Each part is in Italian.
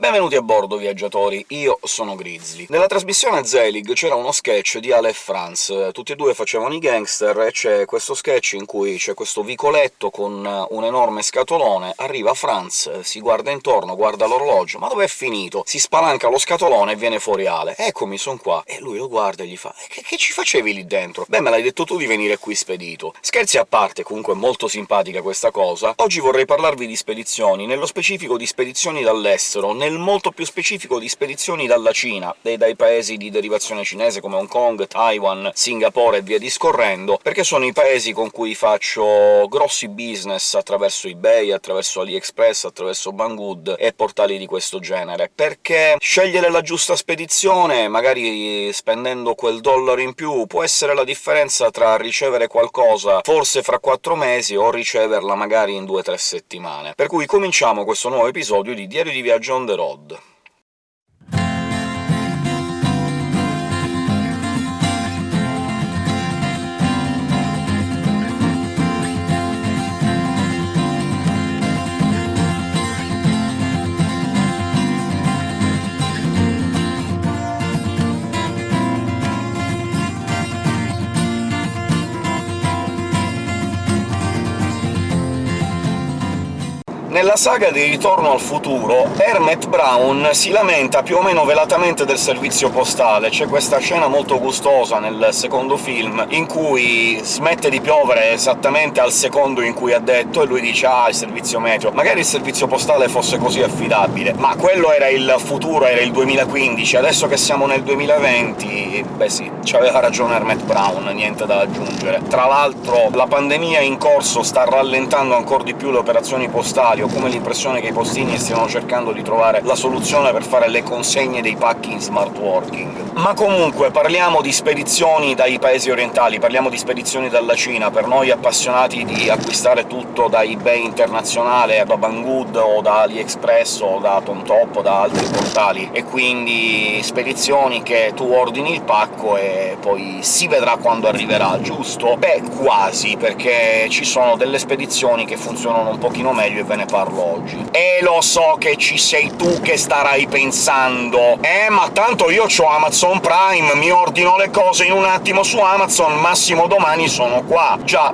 Benvenuti a bordo, viaggiatori, io sono Grizzly. Nella trasmissione Zelig c'era uno sketch di Ale e Franz, tutti e due facevano i gangster, e c'è questo sketch in cui c'è questo vicoletto con un enorme scatolone, arriva Franz, si guarda intorno, guarda l'orologio, ma dov'è finito? Si spalanca lo scatolone e viene fuori Ale. «Eccomi, son qua». E lui lo guarda e gli fa «Che, che ci facevi lì dentro?» «Beh, me l'hai detto tu di venire qui spedito». Scherzi a parte, comunque molto simpatica questa cosa, oggi vorrei parlarvi di spedizioni, nello specifico di spedizioni dall'estero, nel molto più specifico di spedizioni dalla Cina, e dai paesi di derivazione cinese come Hong Kong, Taiwan, Singapore e via discorrendo, perché sono i paesi con cui faccio grossi business attraverso eBay, attraverso AliExpress, attraverso Banggood e portali di questo genere. Perché scegliere la giusta spedizione, magari spendendo quel dollaro in più, può essere la differenza tra ricevere qualcosa forse fra quattro mesi o riceverla magari in due o tre settimane. Per cui cominciamo questo nuovo episodio di Diario di Viaggio on the road. Nella saga di Ritorno al futuro, Hermet Brown si lamenta più o meno velatamente del servizio postale. C'è questa scena molto gustosa nel secondo film, in cui smette di piovere esattamente al secondo in cui ha detto, e lui dice «Ah, il servizio meteo». Magari il servizio postale fosse così affidabile, ma quello era il futuro, era il 2015, adesso che siamo nel 2020... beh sì, c'aveva ragione Hermet Brown, niente da aggiungere. Tra l'altro la pandemia in corso sta rallentando ancora di più le operazioni postali, come l'impressione che i postini stiano cercando di trovare la soluzione per fare le consegne dei pacchi in smart working. Ma comunque, parliamo di spedizioni dai paesi orientali, parliamo di spedizioni dalla Cina. Per noi appassionati di acquistare tutto da eBay internazionale, da Banggood o da AliExpress o da TomTop o da altri portali, e quindi spedizioni che tu ordini il pacco e poi si vedrà quando arriverà, giusto? Beh, quasi, perché ci sono delle spedizioni che funzionano un pochino meglio e ve ne parlo oggi. E lo so che ci sei tu che starai pensando «Eh, ma tanto io ho Amazon Prime, mi ordino le cose in un attimo su Amazon, massimo domani sono qua». Già,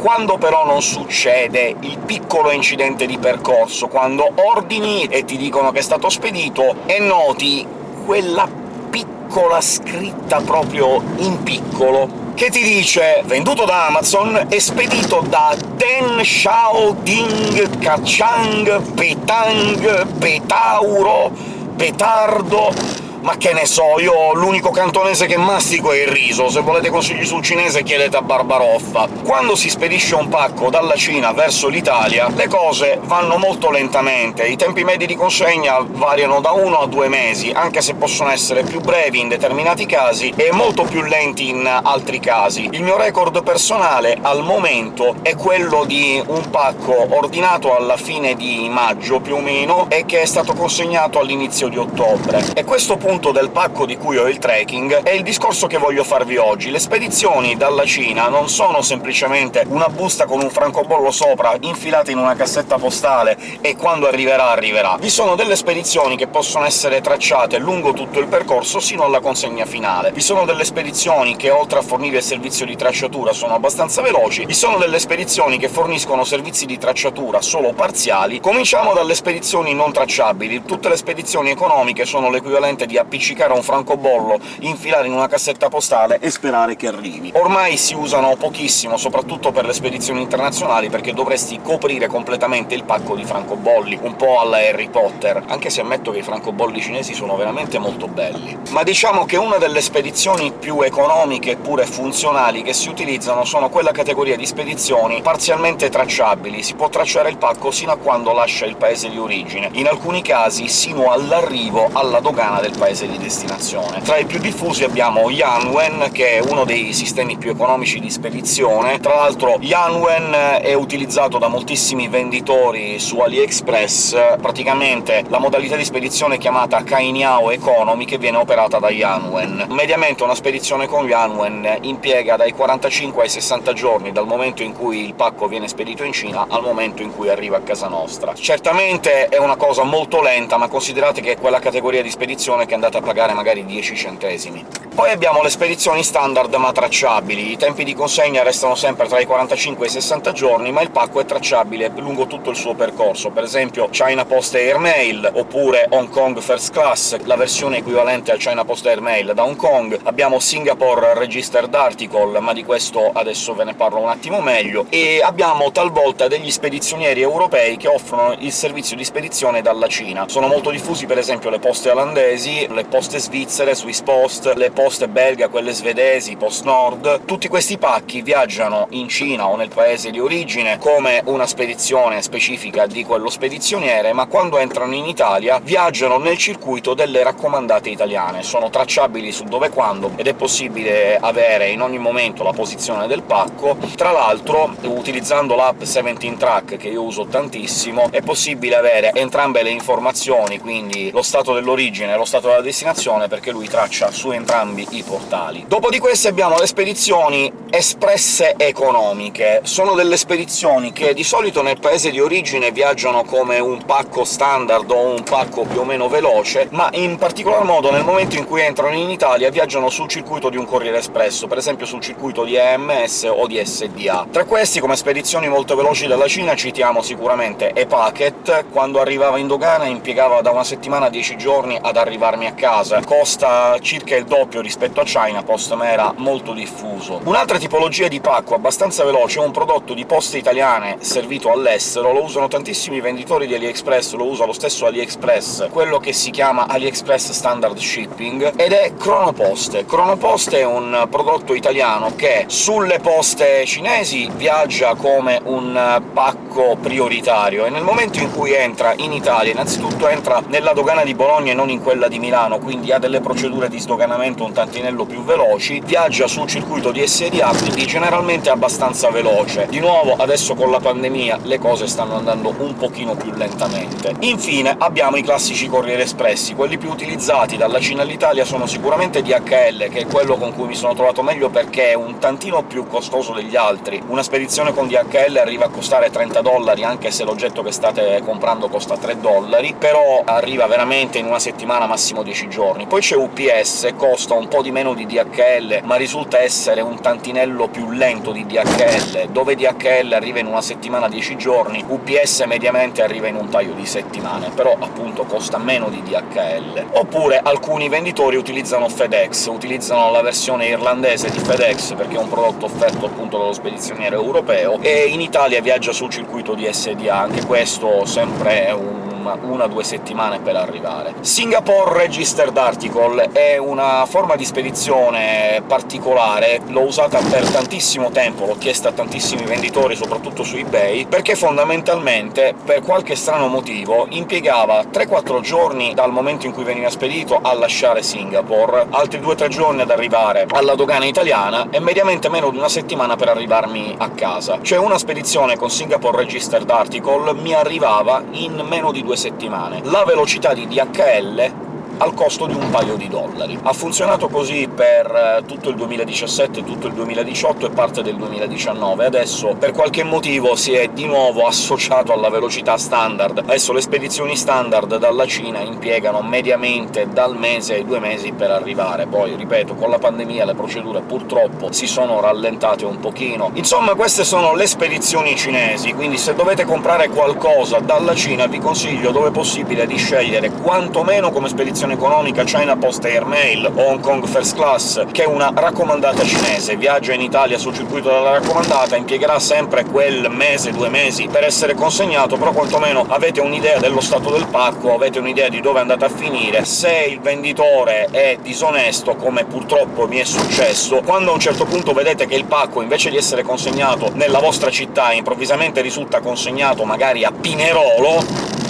quando però non succede il piccolo incidente di percorso, quando ordini e ti dicono che è stato spedito, e noti quella piccola scritta proprio in piccolo che ti dice «venduto da Amazon e spedito da Ten Shao Ding Kachang Petang Petauro Petardo ma che ne so, io l'unico cantonese che mastico è il riso, se volete consigli sul cinese chiedete a Barbaroffa. Quando si spedisce un pacco dalla Cina verso l'Italia, le cose vanno molto lentamente, i tempi medi di consegna variano da uno a due mesi, anche se possono essere più brevi in determinati casi e molto più lenti in altri casi. Il mio record personale, al momento, è quello di un pacco ordinato alla fine di maggio, più o meno, e che è stato consegnato all'inizio di ottobre. E questo punto punto del pacco di cui ho il tracking è il discorso che voglio farvi oggi. Le spedizioni dalla Cina non sono semplicemente una busta con un francobollo sopra infilata in una cassetta postale e quando arriverà arriverà. Vi sono delle spedizioni che possono essere tracciate lungo tutto il percorso sino alla consegna finale. Vi sono delle spedizioni che, oltre a fornire il servizio di tracciatura, sono abbastanza veloci. Vi sono delle spedizioni che forniscono servizi di tracciatura solo parziali. Cominciamo dalle spedizioni non tracciabili. Tutte le spedizioni economiche sono l'equivalente di appiccicare un francobollo, infilare in una cassetta postale e sperare che arrivi. Ormai si usano pochissimo, soprattutto per le spedizioni internazionali, perché dovresti coprire completamente il pacco di francobolli, un po' alla Harry Potter, anche se ammetto che i francobolli cinesi sono veramente molto belli. Ma diciamo che una delle spedizioni più economiche e pure funzionali che si utilizzano sono quella categoria di spedizioni parzialmente tracciabili. Si può tracciare il pacco sino a quando lascia il paese di origine, in alcuni casi sino all'arrivo alla dogana del paese paese di destinazione. Tra i più diffusi abbiamo Yanwen, che è uno dei sistemi più economici di spedizione. Tra l'altro Yanwen è utilizzato da moltissimi venditori su AliExpress, praticamente la modalità di spedizione chiamata Kainiao Economy, che viene operata da Yanwen. Mediamente una spedizione con Yanwen impiega dai 45 ai 60 giorni dal momento in cui il pacco viene spedito in Cina al momento in cui arriva a casa nostra. Certamente è una cosa molto lenta, ma considerate che è quella categoria di spedizione che andate a pagare magari 10 centesimi. Poi abbiamo le spedizioni standard ma tracciabili. I tempi di consegna restano sempre tra i 45 e i 60 giorni, ma il pacco è tracciabile lungo tutto il suo percorso. Per esempio China Post Air Mail, oppure Hong Kong First Class, la versione equivalente al China Post Air Mail da Hong Kong. Abbiamo Singapore Registered Article, ma di questo adesso ve ne parlo un attimo meglio. E abbiamo talvolta degli spedizionieri europei che offrono il servizio di spedizione dalla Cina. Sono molto diffusi per esempio le poste olandesi, le poste svizzere, Swiss Post, le poste belga, quelle svedesi, Post Nord. Tutti questi pacchi viaggiano in Cina o nel paese di origine come una spedizione specifica di quello spedizioniere, ma quando entrano in Italia viaggiano nel circuito delle raccomandate italiane. Sono tracciabili su dove e quando, ed è possibile avere in ogni momento la posizione del pacco. Tra l'altro, utilizzando l'app 17 Track, che io uso tantissimo, è possibile avere entrambe le informazioni, quindi lo stato dell'origine lo stato destinazione, perché lui traccia su entrambi i portali. Dopo di queste abbiamo le spedizioni espresse economiche. Sono delle spedizioni che di solito nel paese di origine viaggiano come un pacco standard o un pacco più o meno veloce, ma in particolar modo nel momento in cui entrano in Italia viaggiano sul circuito di un corriere espresso, per esempio sul circuito di EMS o di SDA. Tra questi, come spedizioni molto veloci dalla Cina, citiamo sicuramente ePacket. Quando arrivava in dogana impiegava da una settimana a 10 giorni ad arrivarmi a casa. Costa circa il doppio rispetto a China Post, ma era molto diffuso. Un'altra tipologia di pacco abbastanza veloce è un prodotto di poste italiane servito all'estero, lo usano tantissimi venditori di AliExpress, lo usa lo stesso AliExpress, quello che si chiama AliExpress Standard Shipping, ed è Cronoposte. Cronoposte è un prodotto italiano che sulle poste cinesi viaggia come un pacco prioritario, e nel momento in cui entra in Italia innanzitutto entra nella dogana di Bologna e non in quella di Milano, quindi ha delle procedure di sdoganamento un tantinello più veloci, viaggia sul circuito di SDA, quindi generalmente è abbastanza veloce. Di nuovo, adesso con la pandemia le cose stanno andando un pochino più lentamente. Infine abbiamo i classici corrieri espressi. Quelli più utilizzati dalla Cina all'Italia sono sicuramente DHL, che è quello con cui mi sono trovato meglio perché è un tantino più costoso degli altri. Una spedizione con DHL arriva a costare 30 dollari, anche se l'oggetto che state comprando costa 3 dollari, però arriva veramente in una settimana, massimo 10 giorni. Poi c'è UPS, costa un po' di meno di DHL, ma risulta essere un tantinello più lento di DHL. Dove DHL arriva in una settimana, 10 giorni, UPS mediamente arriva in un paio di settimane, però appunto costa meno di DHL. Oppure alcuni venditori utilizzano FedEx, utilizzano la versione irlandese di FedEx, perché è un prodotto offerto appunto dallo spedizioniere europeo, e in Italia viaggia sul circuito di SDA, anche questo sempre è un una o due settimane per arrivare. Singapore Registered Article è una forma di spedizione particolare, l'ho usata per tantissimo tempo, l'ho chiesta a tantissimi venditori, soprattutto su eBay, perché fondamentalmente, per qualche strano motivo, impiegava 3-4 giorni dal momento in cui veniva spedito a lasciare Singapore, altri 2-3 giorni ad arrivare alla dogana italiana, e mediamente meno di una settimana per arrivarmi a casa. Cioè una spedizione con Singapore Registered Article mi arrivava in meno di due due settimane. La velocità di DHL al costo di un paio di dollari. Ha funzionato così per eh, tutto il 2017, tutto il 2018 e parte del 2019. Adesso, per qualche motivo, si è di nuovo associato alla velocità standard. Adesso le spedizioni standard dalla Cina impiegano mediamente dal mese ai due mesi per arrivare. Poi, ripeto, con la pandemia le procedure purtroppo si sono rallentate un pochino. Insomma, queste sono le spedizioni cinesi, quindi se dovete comprare qualcosa dalla Cina vi consiglio, dove possibile, di scegliere quantomeno come spedizione economica China Post Air Mail Hong Kong First Class, che è una raccomandata cinese, viaggia in Italia sul circuito della raccomandata, impiegherà sempre quel mese, due mesi per essere consegnato, però quantomeno avete un'idea dello stato del pacco, avete un'idea di dove è andata a finire. Se il venditore è disonesto, come purtroppo mi è successo, quando a un certo punto vedete che il pacco, invece di essere consegnato nella vostra città, improvvisamente risulta consegnato magari a Pinerolo,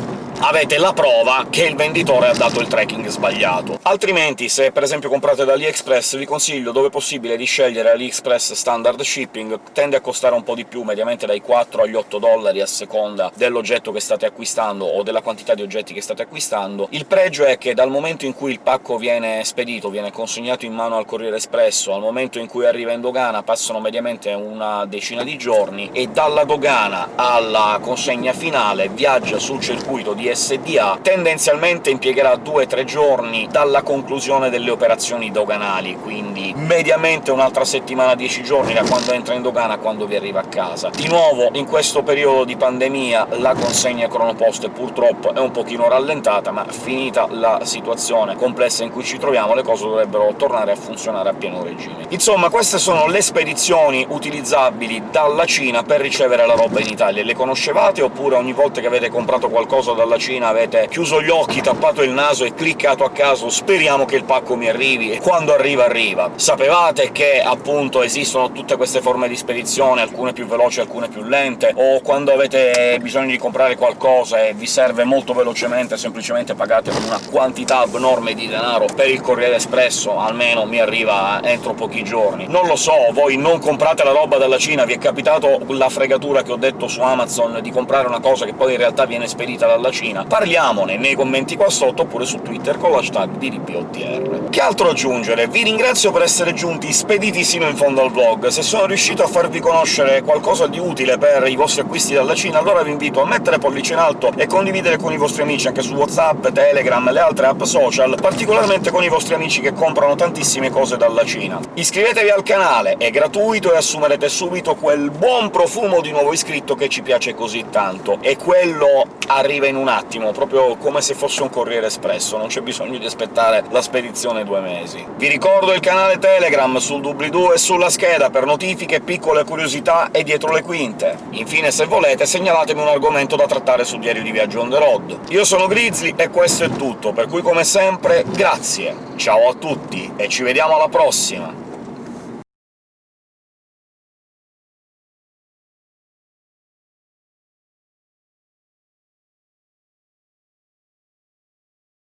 avete la prova che il venditore ha dato il tracking sbagliato. Altrimenti, se per esempio comprate da AliExpress, vi consiglio, dove possibile, di scegliere AliExpress Standard Shipping, tende a costare un po' di più, mediamente dai 4 agli 8 dollari a seconda dell'oggetto che state acquistando o della quantità di oggetti che state acquistando. Il pregio è che dal momento in cui il pacco viene spedito, viene consegnato in mano al Corriere Espresso, al momento in cui arriva in dogana passano mediamente una decina di giorni, e dalla dogana alla consegna finale viaggia sul circuito di SDA, tendenzialmente impiegherà 2-3 giorni dalla conclusione delle operazioni doganali, quindi mediamente un'altra settimana, 10 giorni da quando entra in dogana a quando vi arriva a casa. Di nuovo, in questo periodo di pandemia la consegna cronoposte purtroppo è un pochino rallentata, ma finita la situazione complessa in cui ci troviamo le cose dovrebbero tornare a funzionare a pieno regime. Insomma, queste sono le spedizioni utilizzabili dalla Cina per ricevere la roba in Italia. Le conoscevate, oppure ogni volta che avete comprato qualcosa dalla Cina avete chiuso gli occhi, tappato il naso e cliccato a caso «speriamo che il pacco mi arrivi», e quando arriva arriva? Sapevate che, appunto, esistono tutte queste forme di spedizione, alcune più veloci, alcune più lente, o quando avete bisogno di comprare qualcosa e vi serve molto velocemente, semplicemente pagate una quantità abnorme di denaro per il Corriere Espresso, almeno mi arriva entro pochi giorni. Non lo so, voi non comprate la roba dalla Cina, vi è capitato la fregatura che ho detto su Amazon di comprare una cosa che poi in realtà viene spedita dalla Cina? Parliamone nei commenti qua sotto, oppure su Twitter con l'hashtag DDPOTR. Che altro aggiungere? Vi ringrazio per essere giunti spediti sino in fondo al vlog. Se sono riuscito a farvi conoscere qualcosa di utile per i vostri acquisti dalla Cina, allora vi invito a mettere pollice in alto e condividere con i vostri amici anche su WhatsApp, Telegram e le altre app social, particolarmente con i vostri amici che comprano tantissime cose dalla Cina. Iscrivetevi al canale, è gratuito e assumerete subito quel buon profumo di nuovo iscritto che ci piace così tanto, e quello arriva in un attimo, proprio come se fosse un corriere espresso, non c'è bisogno di aspettare la spedizione due mesi. Vi ricordo il canale Telegram sul doobly-doo e sulla scheda per notifiche, piccole curiosità e dietro le quinte. Infine, se volete, segnalatemi un argomento da trattare su Diario di Viaggio on the road. Io sono Grizzly e questo è tutto, per cui come sempre grazie, ciao a tutti e ci vediamo alla prossima!